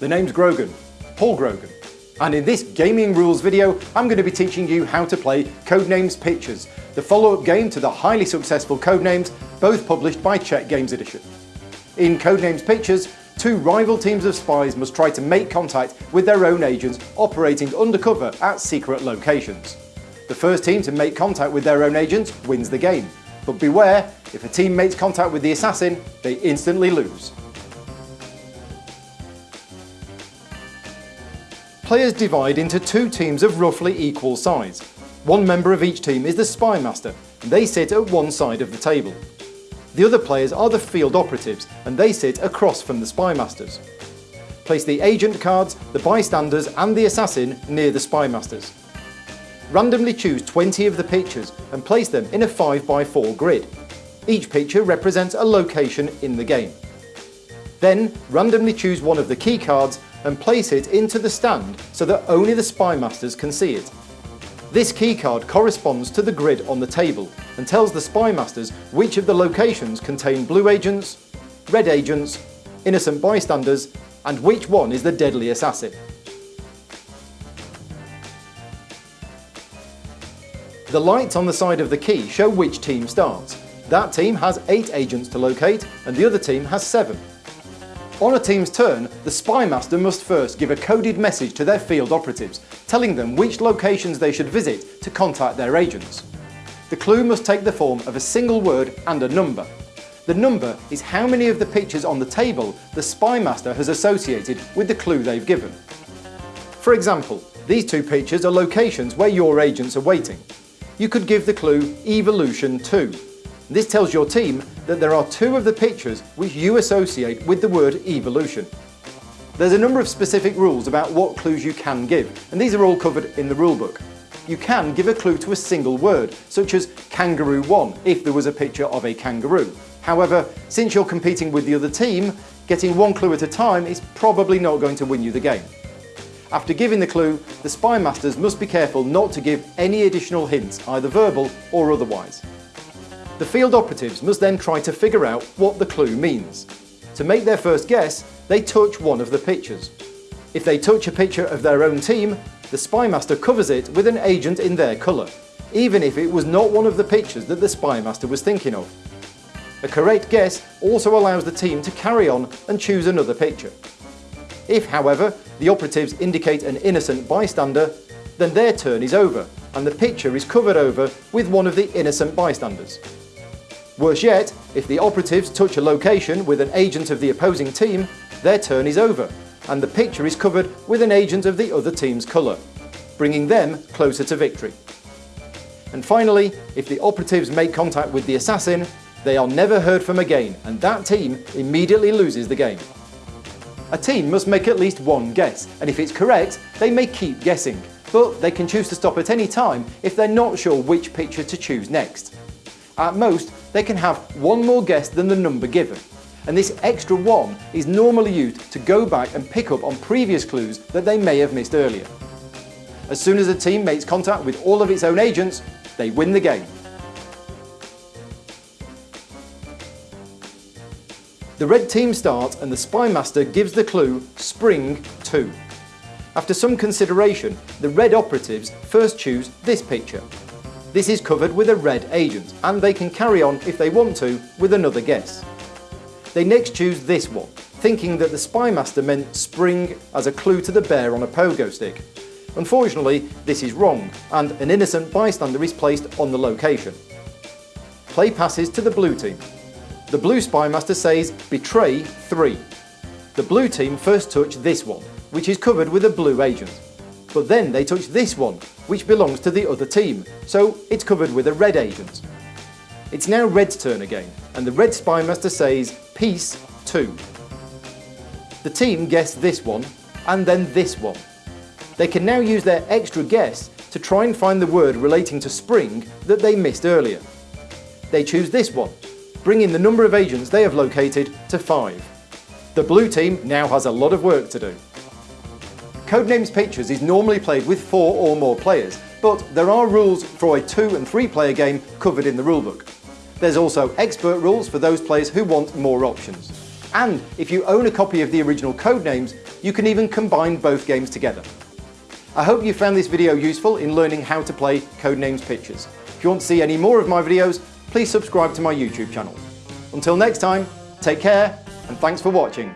The name's Grogan, Paul Grogan, and in this gaming rules video I'm going to be teaching you how to play Codenames Pictures, the follow-up game to the highly successful Codenames, both published by Czech Games Edition. In Codenames Pictures, two rival teams of spies must try to make contact with their own agents operating undercover at secret locations. The first team to make contact with their own agents wins the game, but beware, if a team makes contact with the assassin, they instantly lose. Players divide into two teams of roughly equal size. One member of each team is the Spy Master, and they sit at one side of the table. The other players are the field operatives, and they sit across from the Spy Masters. Place the agent cards, the bystanders and the assassin near the Spy Masters. Randomly choose 20 of the pictures and place them in a 5x4 grid. Each picture represents a location in the game. Then randomly choose one of the key cards and place it into the stand so that only the Spy Masters can see it. This keycard corresponds to the grid on the table and tells the Spy Masters which of the locations contain blue agents, red agents, innocent bystanders and which one is the deadly assassin. The lights on the side of the key show which team starts. That team has 8 agents to locate and the other team has 7. On a team's turn, the Spy Master must first give a coded message to their field operatives, telling them which locations they should visit to contact their agents. The clue must take the form of a single word and a number. The number is how many of the pictures on the table the Spy Master has associated with the clue they've given. For example, these two pictures are locations where your agents are waiting. You could give the clue Evolution 2 this tells your team that there are two of the pictures which you associate with the word evolution. There's a number of specific rules about what clues you can give, and these are all covered in the rulebook. You can give a clue to a single word, such as kangaroo 1 if there was a picture of a kangaroo. However, since you're competing with the other team, getting one clue at a time is probably not going to win you the game. After giving the clue, the Spy Masters must be careful not to give any additional hints, either verbal or otherwise. The field operatives must then try to figure out what the clue means. To make their first guess, they touch one of the pictures. If they touch a picture of their own team, the Spymaster covers it with an agent in their colour, even if it was not one of the pictures that the Spymaster was thinking of. A correct guess also allows the team to carry on and choose another picture. If, however, the operatives indicate an innocent bystander, then their turn is over and the picture is covered over with one of the innocent bystanders. Worse yet, if the operatives touch a location with an agent of the opposing team, their turn is over, and the picture is covered with an agent of the other team's colour, bringing them closer to victory. And finally, if the operatives make contact with the assassin, they are never heard from again, and that team immediately loses the game. A team must make at least one guess, and if it's correct, they may keep guessing, but they can choose to stop at any time if they're not sure which picture to choose next. At most, they can have one more guess than the number given. And this extra one is normally used to go back and pick up on previous clues that they may have missed earlier. As soon as a team makes contact with all of its own agents, they win the game. The red team starts and the Spy Master gives the clue Spring 2. After some consideration, the red operatives first choose this picture, this is covered with a red agent, and they can carry on if they want to with another guess. They next choose this one, thinking that the Spy Master meant spring as a clue to the bear on a pogo stick. Unfortunately, this is wrong, and an innocent bystander is placed on the location. Play passes to the blue team. The blue Spy Master says, betray 3. The blue team first touch this one, which is covered with a blue agent. But then they touch this one, which belongs to the other team, so it's covered with a red agent. It's now Red's turn again, and the Red Spy Master says, Peace 2. The team guess this one, and then this one. They can now use their extra guess to try and find the word relating to spring that they missed earlier. They choose this one, bringing the number of agents they have located to 5. The blue team now has a lot of work to do. Codenames Pictures is normally played with four or more players, but there are rules for a two and three player game covered in the rulebook. There's also expert rules for those players who want more options. And if you own a copy of the original Codenames, you can even combine both games together. I hope you found this video useful in learning how to play Codenames Pictures. If you want to see any more of my videos, please subscribe to my YouTube channel. Until next time, take care and thanks for watching.